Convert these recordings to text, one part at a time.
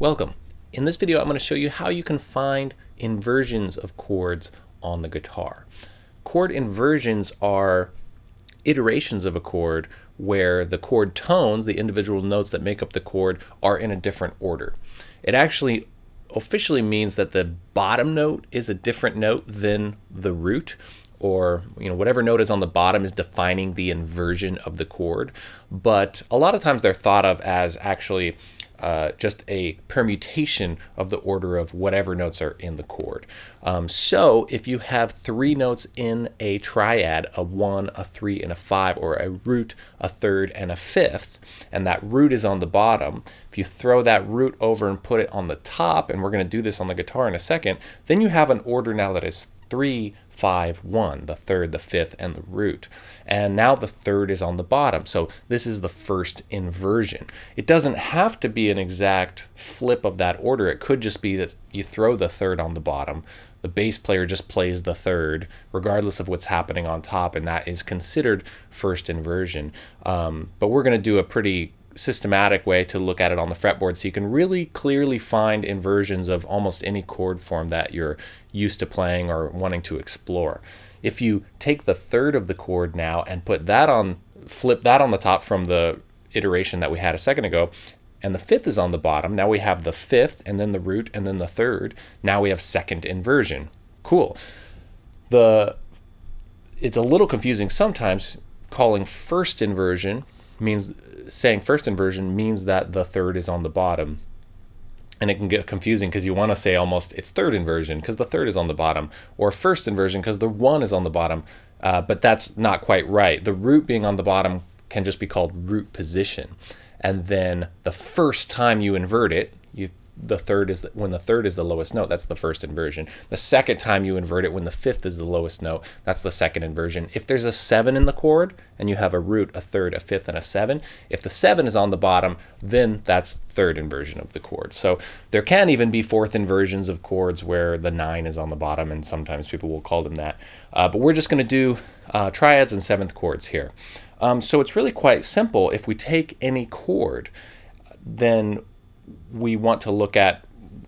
Welcome. In this video I'm going to show you how you can find inversions of chords on the guitar. Chord inversions are iterations of a chord where the chord tones, the individual notes that make up the chord, are in a different order. It actually officially means that the bottom note is a different note than the root or you know whatever note is on the bottom is defining the inversion of the chord but a lot of times they're thought of as actually uh, just a permutation of the order of whatever notes are in the chord. Um, so if you have three notes in a triad, a one, a three, and a five, or a root, a third, and a fifth, and that root is on the bottom, if you throw that root over and put it on the top, and we're going to do this on the guitar in a second, then you have an order now that is three, five, one, the third, the fifth, and the root. And now the third is on the bottom. So this is the first inversion. It doesn't have to be an exact flip of that order. It could just be that you throw the third on the bottom, the bass player just plays the third, regardless of what's happening on top, and that is considered first inversion. Um, but we're going to do a pretty systematic way to look at it on the fretboard so you can really clearly find inversions of almost any chord form that you're used to playing or wanting to explore. If you take the third of the chord now and put that on, flip that on the top from the iteration that we had a second ago, and the fifth is on the bottom, now we have the fifth and then the root and then the third. Now we have second inversion. Cool. The it's a little confusing sometimes calling first inversion means saying first inversion means that the third is on the bottom. And it can get confusing because you want to say almost it's third inversion because the third is on the bottom, or first inversion because the one is on the bottom. Uh, but that's not quite right. The root being on the bottom can just be called root position. And then the first time you invert it, the third is the, when the third is the lowest note that's the first inversion. The second time you invert it when the fifth is the lowest note that's the second inversion. If there's a seven in the chord and you have a root a third a fifth and a seven if the seven is on the bottom then that's third inversion of the chord. So there can even be fourth inversions of chords where the nine is on the bottom and sometimes people will call them that. Uh, but we're just going to do uh, triads and seventh chords here. Um, so it's really quite simple. If we take any chord then we want to look at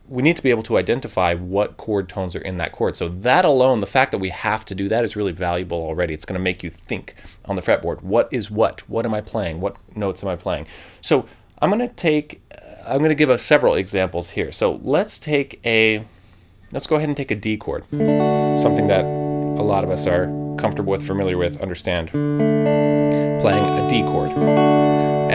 we need to be able to identify what chord tones are in that chord. So that alone, the fact that we have to do that is really valuable already. It's going to make you think on the fretboard. What is what? What am I playing? What notes am I playing? So I'm going to take, uh, I'm going to give us several examples here. So let's take a, let's go ahead and take a D chord, something that a lot of us are comfortable with, familiar with, understand, playing a D chord.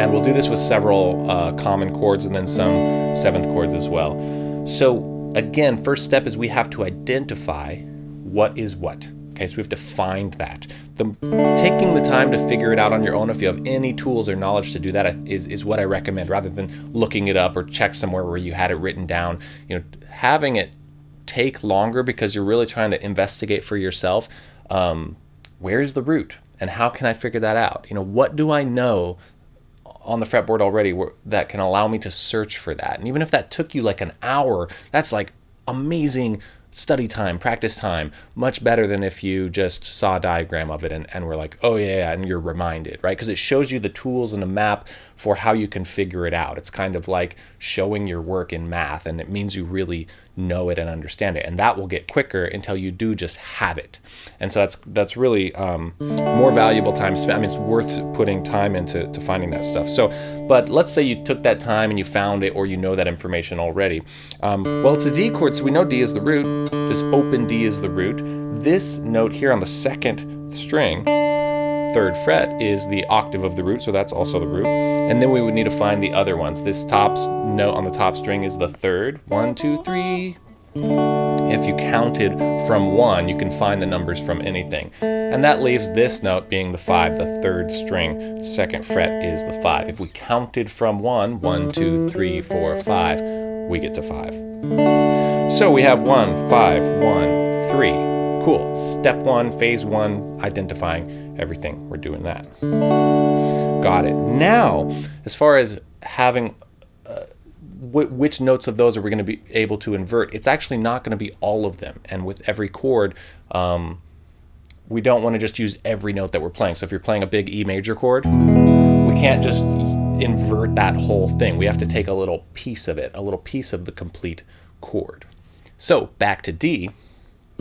And we'll do this with several uh, common chords and then some seventh chords as well. So again, first step is we have to identify what is what. Okay, so we have to find that. The, taking the time to figure it out on your own, if you have any tools or knowledge to do that, is, is what I recommend, rather than looking it up or check somewhere where you had it written down. You know, having it take longer because you're really trying to investigate for yourself. Um, where's the root? And how can I figure that out? You know, what do I know on the fretboard already that can allow me to search for that. And even if that took you like an hour, that's like amazing study time, practice time, much better than if you just saw a diagram of it and, and were like, oh yeah, and you're reminded, right? Because it shows you the tools and a map for how you can figure it out. It's kind of like showing your work in math and it means you really know it and understand it. And that will get quicker until you do just have it. And so that's that's really um, more valuable time spent. I mean, it's worth putting time into to finding that stuff. So, but let's say you took that time and you found it or you know that information already. Um, well, it's a D chord, so we know D is the root. This open D is the root. This note here on the second string third fret is the octave of the root, so that's also the root. And then we would need to find the other ones. This top note on the top string is the third. One, two, three. If you counted from one, you can find the numbers from anything. And that leaves this note being the five, the third string, second fret is the five. If we counted from one, one, two, three, four, five, we get to five. So we have one, five, one, three. Cool. Step one, phase one, identifying everything. We're doing that. Got it. Now, as far as having uh, which notes of those are we going to be able to invert, it's actually not going to be all of them. And with every chord, um, we don't want to just use every note that we're playing. So if you're playing a big E major chord, we can't just invert that whole thing. We have to take a little piece of it, a little piece of the complete chord. So back to D.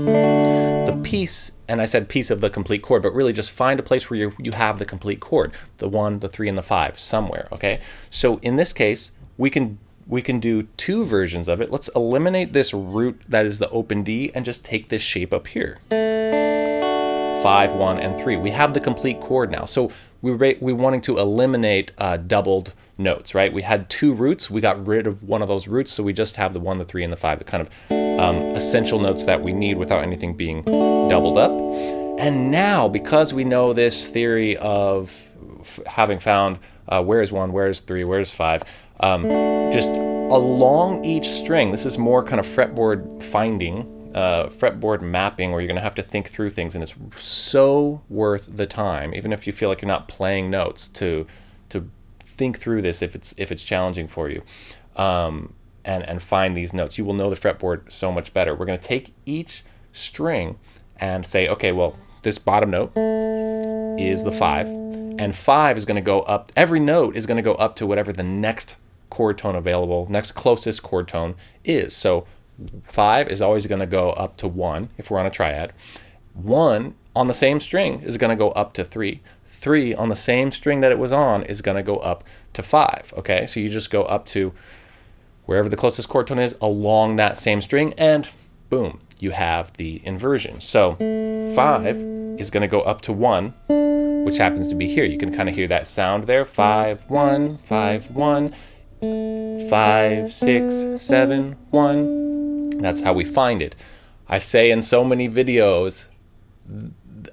The piece, and I said piece of the complete chord, but really just find a place where you you have the complete chord, the one, the three, and the five somewhere. Okay. So in this case, we can we can do two versions of it. Let's eliminate this root that is the open D and just take this shape up here. Five, one, and three. We have the complete chord now. So we we wanting to eliminate uh, doubled notes, right? We had two roots. We got rid of one of those roots, so we just have the one, the three, and the five, the kind of um, essential notes that we need without anything being doubled up. And now, because we know this theory of having found uh, where's one, where's three, where's five, um, just along each string, this is more kind of fretboard finding, uh, fretboard mapping where you're going to have to think through things and it's so worth the time even if you feel like you're not playing notes to to think through this if it's if it's challenging for you um, and and find these notes you will know the fretboard so much better we're going to take each string and say okay well this bottom note is the five and five is going to go up every note is going to go up to whatever the next chord tone available next closest chord tone is so five is always going to go up to one if we're on a triad. One on the same string is going to go up to three. Three on the same string that it was on is going to go up to five. Okay, so you just go up to wherever the closest chord tone is along that same string, and boom, you have the inversion. So five is going to go up to one, which happens to be here. You can kind of hear that sound there. Five, one, five, one, five, six, seven, one, that's how we find it. I say in so many videos,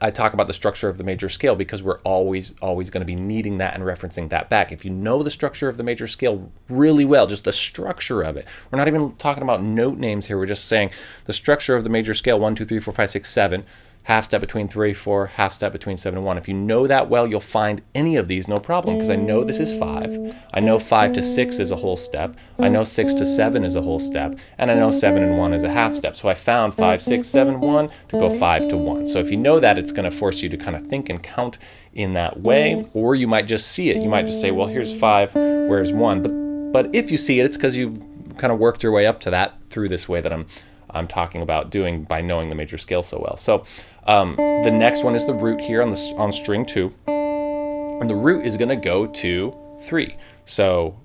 I talk about the structure of the major scale because we're always, always going to be needing that and referencing that back. If you know the structure of the major scale really well, just the structure of it, we're not even talking about note names here. We're just saying the structure of the major scale one, two, three, four, five, six, seven half step between 3, 4, half step between 7 and 1. If you know that well, you'll find any of these no problem because I know this is 5. I know 5 to 6 is a whole step. I know 6 to 7 is a whole step. And I know 7 and 1 is a half step. So I found 5, 6, 7, 1 to go 5 to 1. So if you know that, it's going to force you to kind of think and count in that way. Or you might just see it. You might just say, well, here's 5, where's 1? But, but if you see it, it's because you've kind of worked your way up to that through this way that I'm I'm talking about doing by knowing the major scale so well. So um, the next one is the root here on the on string two, and the root is going to go to three. So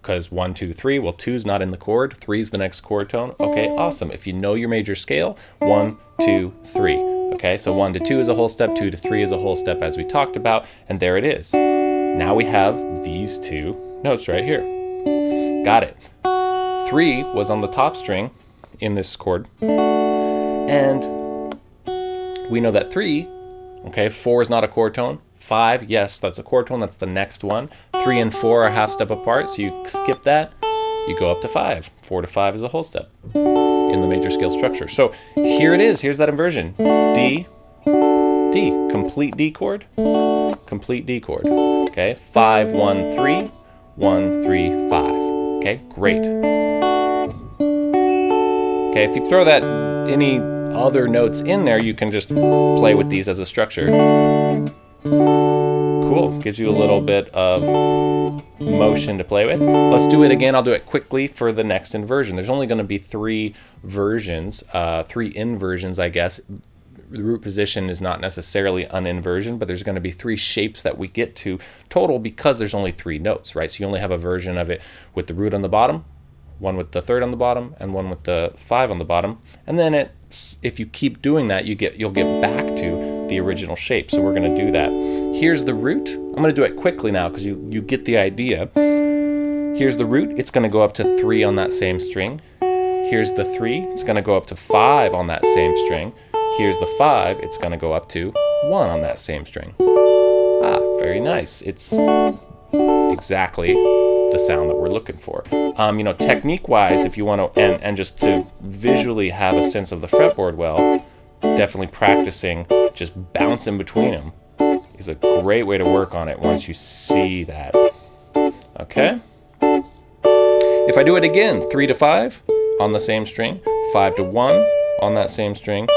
because one, two, three, well, two is not in the chord, three is the next chord tone. Okay, awesome. If you know your major scale, one, two, three. Okay, so one to two is a whole step, two to three is a whole step, as we talked about, and there it is. Now we have these two notes right here. Got it. Three was on the top string, in this chord. And we know that three, okay, four is not a chord tone. Five, yes, that's a chord tone. That's the next one. Three and four are half step apart, so you skip that. You go up to five. Four to five is a whole step in the major scale structure. So here it is. Here's that inversion. D, D, complete D chord, complete D chord. Okay, five, one, three, one, three, five. Okay, great. Okay, if you throw that any other notes in there, you can just play with these as a structure. Cool, gives you a little bit of motion to play with. Let's do it again. I'll do it quickly for the next inversion. There's only going to be three versions, uh, three inversions, I guess. The root position is not necessarily an inversion, but there's going to be three shapes that we get to total because there's only three notes, right? So you only have a version of it with the root on the bottom, one with the third on the bottom and one with the five on the bottom. And then it, if you keep doing that, you get, you'll get back to the original shape. So we're gonna do that. Here's the root. I'm gonna do it quickly now because you, you get the idea. Here's the root. It's gonna go up to three on that same string. Here's the three. It's gonna go up to five on that same string. Here's the five. It's gonna go up to one on that same string. Ah, very nice. It's exactly the sound that we're looking for. Um, you know, technique-wise, if you want to, and, and just to visually have a sense of the fretboard well, definitely practicing just bouncing between them is a great way to work on it once you see that. Okay? If I do it again, 3 to 5 on the same string, 5 to 1 on that same string,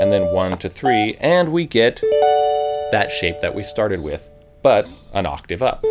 and then 1 to 3, and we get that shape that we started with, but an octave up.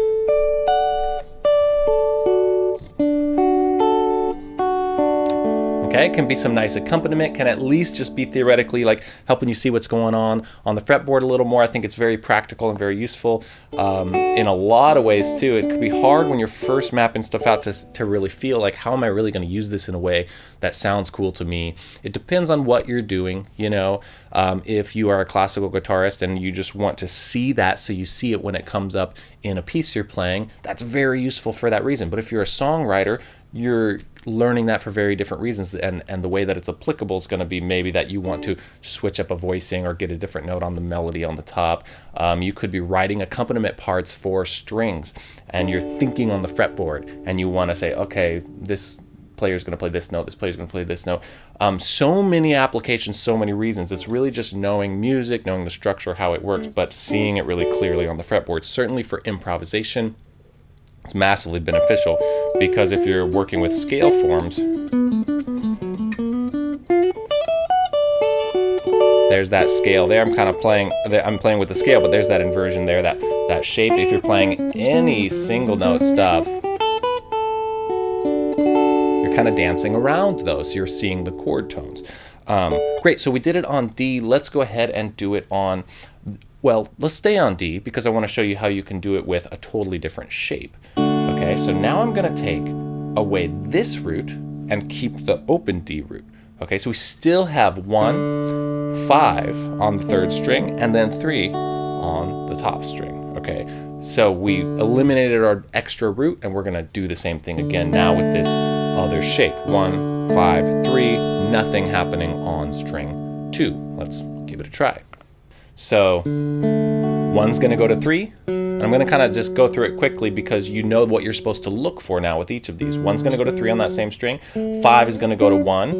Okay, it can be some nice accompaniment, can at least just be theoretically like helping you see what's going on on the fretboard a little more. I think it's very practical and very useful um, in a lot of ways too. It could be hard when you're first mapping stuff out to, to really feel like how am I really going to use this in a way that sounds cool to me. It depends on what you're doing, you know. Um, if you are a classical guitarist and you just want to see that so you see it when it comes up in a piece you're playing, that's very useful for that reason. But if you're a songwriter, you're learning that for very different reasons and and the way that it's applicable is going to be maybe that you want to switch up a voicing or get a different note on the melody on the top. Um, you could be writing accompaniment parts for strings and you're thinking on the fretboard and you want to say okay this player is going to play this note this player is going to play this note. Um, so many applications so many reasons. It's really just knowing music knowing the structure how it works but seeing it really clearly on the fretboard certainly for improvisation it's massively beneficial because if you're working with scale forms, there's that scale there. I'm kind of playing, I'm playing with the scale, but there's that inversion there, that, that shape. If you're playing any single note stuff, you're kind of dancing around those. You're seeing the chord tones. Um, great, so we did it on D. Let's go ahead and do it on, well, let's stay on D because I want to show you how you can do it with a totally different shape. Okay, so now I'm going to take away this root and keep the open D root. Okay, so we still have one, five on the third string, and then three on the top string. Okay, so we eliminated our extra root, and we're gonna do the same thing again now with this other shape. One, five, three, nothing happening on string two. Let's give it a try. So one's gonna go to three, and I'm going to kind of just go through it quickly because you know what you're supposed to look for now with each of these. One's going to go to three on that same string. Five is going to go to one.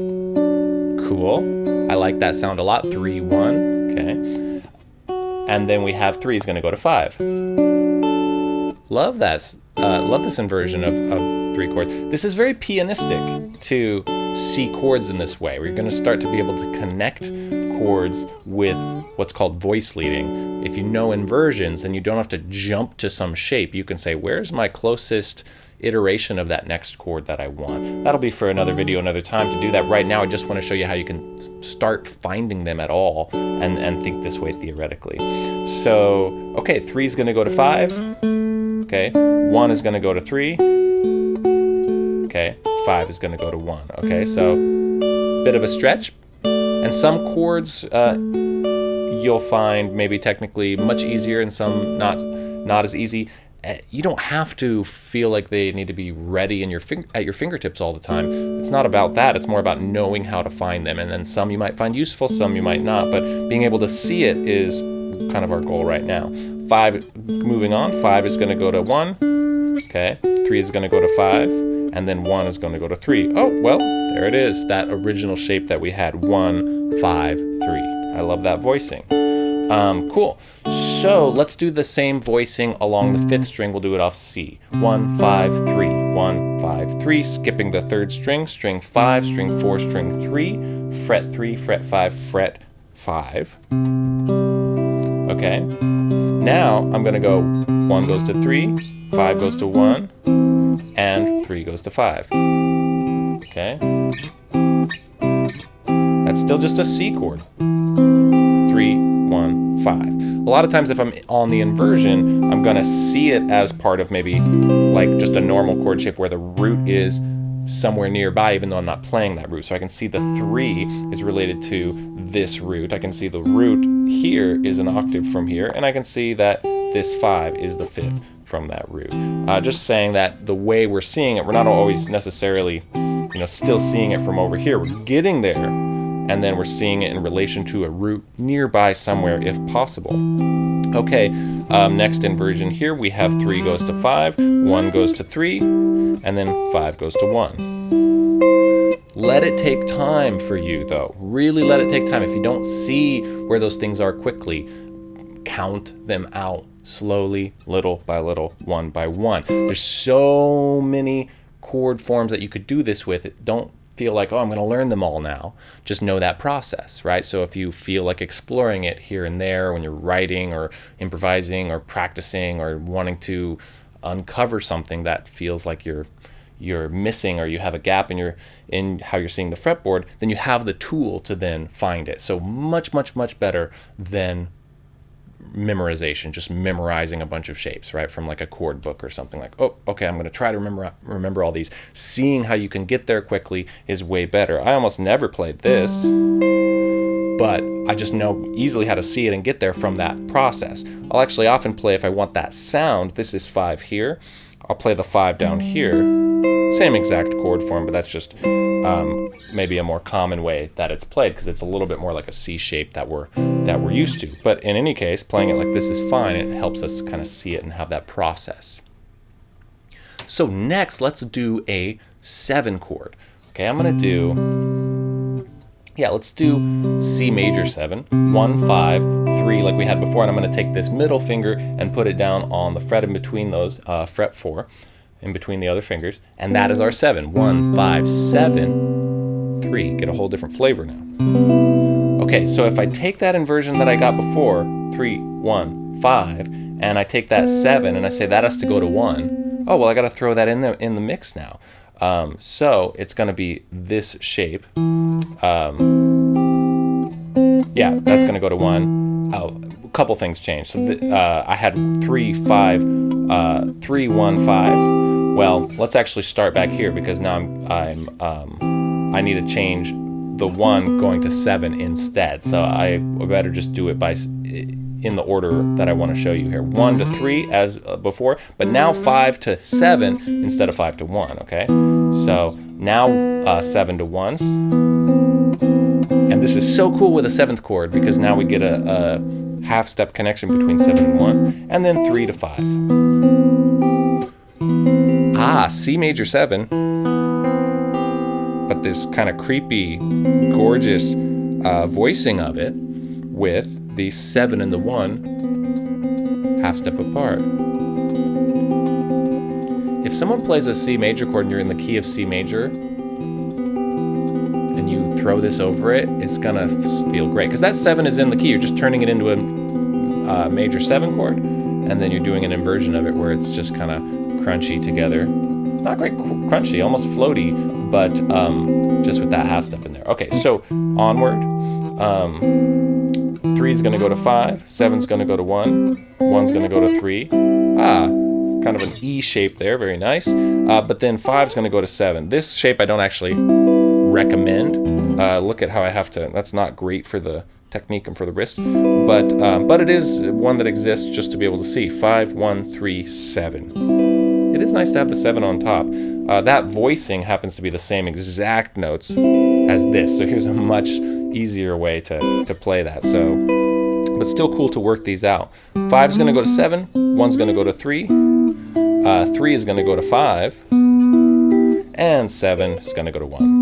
Cool. I like that sound a lot. Three, one. Okay. And then we have three is going to go to five. Love that. Uh, love this inversion of, of three chords. This is very pianistic to see chords in this way. We're going to start to be able to connect chords with what's called voice leading. If you know inversions, then you don't have to jump to some shape. You can say, where's my closest iteration of that next chord that I want. That'll be for another video, another time to do that. Right now, I just want to show you how you can start finding them at all and, and think this way theoretically. So, okay, three is going to go to five. Okay, one is going to go to three. Okay, five is going to go to one. Okay, so bit of a stretch, and some chords uh, you'll find maybe technically much easier and some not not as easy. Uh, you don't have to feel like they need to be ready in your at your fingertips all the time. It's not about that. It's more about knowing how to find them. And then some you might find useful, some you might not. But being able to see it is kind of our goal right now. Five, moving on. Five is going to go to one. Okay. Three is going to go to five and then one is going to go to three. Oh, well, there it is, that original shape that we had, one, five, three. I love that voicing. Um, cool. So let's do the same voicing along the fifth string. We'll do it off C. One, five, three. One, five, three. Skipping the third string. String five, string four, string three. Fret three, fret five, fret five. Okay. Now I'm going to go one goes to three, five goes to one, and 3 goes to 5. Okay? That's still just a C chord. 3, 1, 5. A lot of times if I'm on the inversion, I'm going to see it as part of maybe like just a normal chord shape where the root is somewhere nearby even though I'm not playing that root. So I can see the 3 is related to this root. I can see the root here is an octave from here and I can see that this 5 is the 5th from that root. Uh, just saying that the way we're seeing it, we're not always necessarily, you know, still seeing it from over here. We're getting there, and then we're seeing it in relation to a root nearby somewhere if possible. Okay, um, next inversion here, we have 3 goes to 5, 1 goes to 3, and then 5 goes to 1. Let it take time for you, though. Really let it take time. If you don't see where those things are quickly, count them out slowly, little by little, one by one. There's so many chord forms that you could do this with. Don't feel like, oh, I'm going to learn them all now. Just know that process, right? So if you feel like exploring it here and there when you're writing or improvising or practicing or wanting to uncover something that feels like you're you're missing or you have a gap in your in how you're seeing the fretboard, then you have the tool to then find it. So much, much, much better than memorization, just memorizing a bunch of shapes, right? From like a chord book or something like, oh, okay, I'm going to try to remember remember all these. Seeing how you can get there quickly is way better. I almost never played this, but I just know easily how to see it and get there from that process. I'll actually often play if I want that sound. This is five here. I'll play the five down mm-hmm. here. Same exact chord form, but that's just um, maybe a more common way that it's played because it's a little bit more like a C shape that we're that we're used to. But in any case, playing it like this is fine. It helps us kind of see it and have that process. So next, let's do a seven chord. Okay, I'm gonna do, yeah, let's do C major seven, one, five, three, like we had before, and I'm gonna take this middle finger and put it down on the fret in between those, uh, fret four, in between the other fingers, and that is our seven. One, five, seven, three. Get a whole different flavor now. Okay, so if I take that inversion that I got before, three, one, five, and I take that seven and I say that has to go to one, oh, well, I gotta throw that in the, in the mix now. Um, so it's gonna be this shape. Um, yeah, that's gonna go to one. Oh, couple things changed. So uh, I had three, five, uh, three, one, five. Well, let's actually start back here because now I'm, I'm um, I need to change the one going to seven instead. So I better just do it by in the order that I want to show you here. One to three as uh, before, but now five to seven instead of five to one, okay? So now uh, seven to ones. And this is so cool with a seventh chord because now we get a, a half step connection between seven and one, and then three to five. Ah, C major 7. But this kind of creepy, gorgeous uh, voicing of it with the 7 and the 1 half step apart. If someone plays a C major chord and you're in the key of C major, and you throw this over it, it's gonna feel great. Because that 7 is in the key, you're just turning it into a uh, major 7 chord, and then you're doing an inversion of it where it's just kind of crunchy together. Not quite crunchy, almost floaty, but um, just with that half step in there. Okay, so onward. Um, three is going to go to five, seven's going to go to one, one's going to go to three. Ah, kind of an E shape there, very nice. Uh, but then five is going to go to seven. This shape I don't actually recommend. Uh, look at how I have to, that's not great for the technique and for the wrist, but, um, but it is one that exists just to be able to see. Five, one, three, seven it is nice to have the 7 on top. Uh, that voicing happens to be the same exact notes as this, so here's a much easier way to, to play that. So, But still cool to work these out. 5 is going to go to 7, 1 is going to go to 3, uh, 3 is going to go to 5, and 7 is going to go to 1.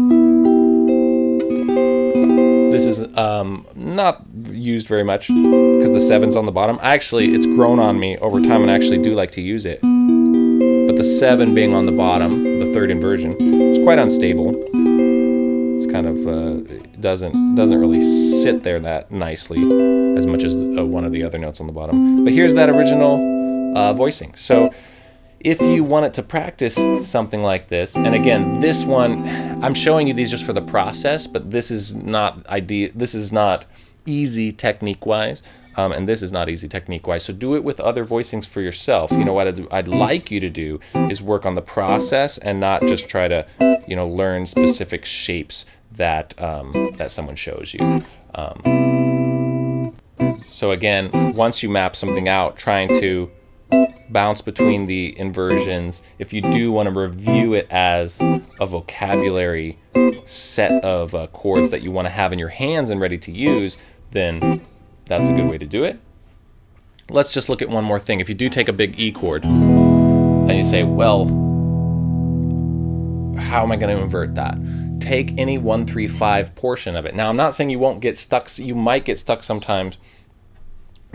This is um, not used very much because the seven's on the bottom. Actually, it's grown on me over time and I actually do like to use it But the 7 being on the bottom, the third inversion, it's quite unstable. It's kind of uh, doesn't doesn't really sit there that nicely as much as uh, one of the other notes on the bottom. But here's that original uh, voicing. So if you wanted to practice something like this, and again, this one, I'm showing you these just for the process, but this is not idea. This is not easy technique-wise. Um, and this is not easy technique-wise, so do it with other voicings for yourself. You know, what I'd, I'd like you to do is work on the process and not just try to, you know, learn specific shapes that, um, that someone shows you. Um, so again, once you map something out, trying to bounce between the inversions. If you do want to review it as a vocabulary set of uh, chords that you want to have in your hands and ready to use, then that's a good way to do it. Let's just look at one more thing. If you do take a big E chord, and you say, well, how am I going to invert that? Take any 135 portion of it. Now, I'm not saying you won't get stuck. You might get stuck sometimes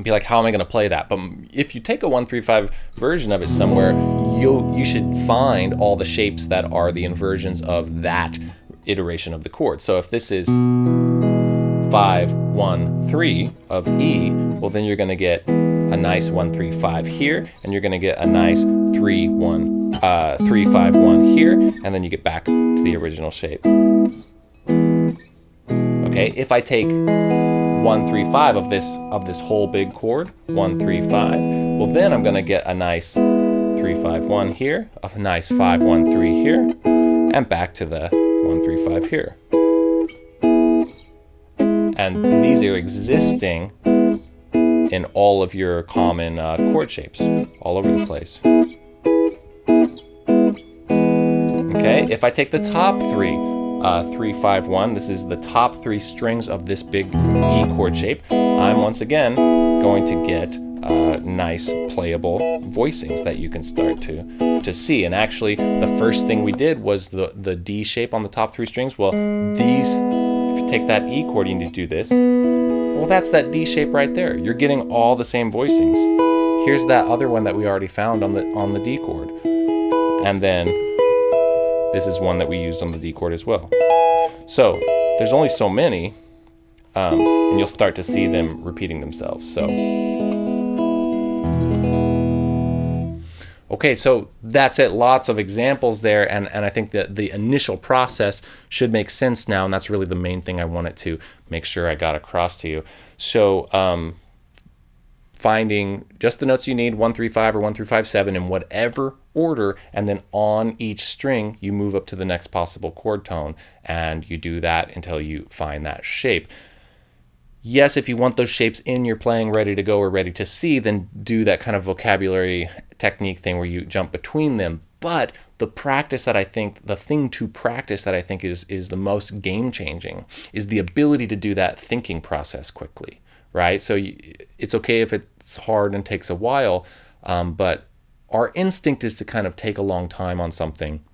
be like, how am I going to play that? But if you take a 135 version of it somewhere, you you should find all the shapes that are the inversions of that iteration of the chord. So if this is 5, 1, 3 of E, well then you're gonna get a nice one, three, five here, and you're gonna get a nice three, one, uh, three, five, one here, and then you get back to the original shape. Okay, if I take one, three, five of this of this whole big chord, one, three, five, well then I'm gonna get a nice three, five, one here, a nice five, one, three here, and back to the one, three, five here. And these are existing in all of your common uh, chord shapes, all over the place. Okay, if I take the top three, uh, three, five, one, this is the top three strings of this big E chord shape, I'm once again going to get uh, nice playable voicings that you can start to to see. And actually, the first thing we did was the the D shape on the top three strings. Well, these, if you take that E chord, you need to do this. Well, that's that D shape right there. You're getting all the same voicings. Here's that other one that we already found on the on the D chord, and then this is one that we used on the D chord as well. So there's only so many, um, and you'll start to see them repeating themselves. So. Okay, so that's it. Lots of examples there, and, and I think that the initial process should make sense now, and that's really the main thing I wanted to make sure I got across to you. So um, finding just the notes you need, one through five or one through five seven in whatever order, and then on each string you move up to the next possible chord tone, and you do that until you find that shape. Yes, if you want those shapes in your playing ready to go or ready to see, then do that kind of vocabulary technique thing where you jump between them. But the practice that I think, the thing to practice that I think is, is the most game changing is the ability to do that thinking process quickly, right? So you, it's okay if it's hard and takes a while, um, but our instinct is to kind of take a long time on something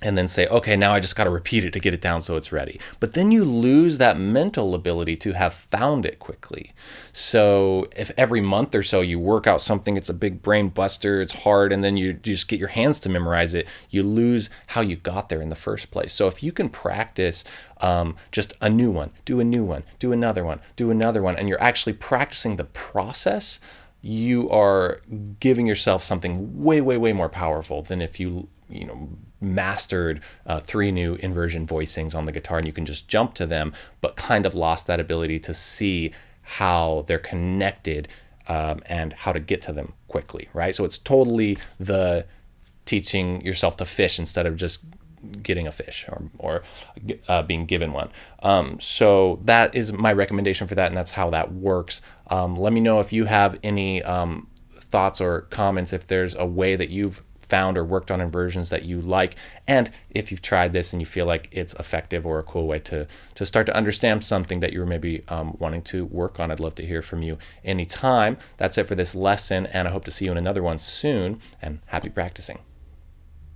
and then say, okay, now I just got to repeat it to get it down so it's ready. But then you lose that mental ability to have found it quickly. So if every month or so you work out something, it's a big brain buster, it's hard, and then you just get your hands to memorize it, you lose how you got there in the first place. So if you can practice um, just a new one, do a new one, do another one, do another one, and you're actually practicing the process, you are giving yourself something way, way, way more powerful than if you, you know, mastered uh, three new inversion voicings on the guitar and you can just jump to them, but kind of lost that ability to see how they're connected um, and how to get to them quickly, right? So it's totally the teaching yourself to fish instead of just getting a fish or, or uh, being given one. Um, so that is my recommendation for that, and that's how that works. Um, let me know if you have any um, thoughts or comments, if there's a way that you've found or worked on inversions that you like, and if you've tried this and you feel like it's effective or a cool way to, to start to understand something that you're maybe um, wanting to work on. I'd love to hear from you anytime. That's it for this lesson, and I hope to see you in another one soon, and happy practicing.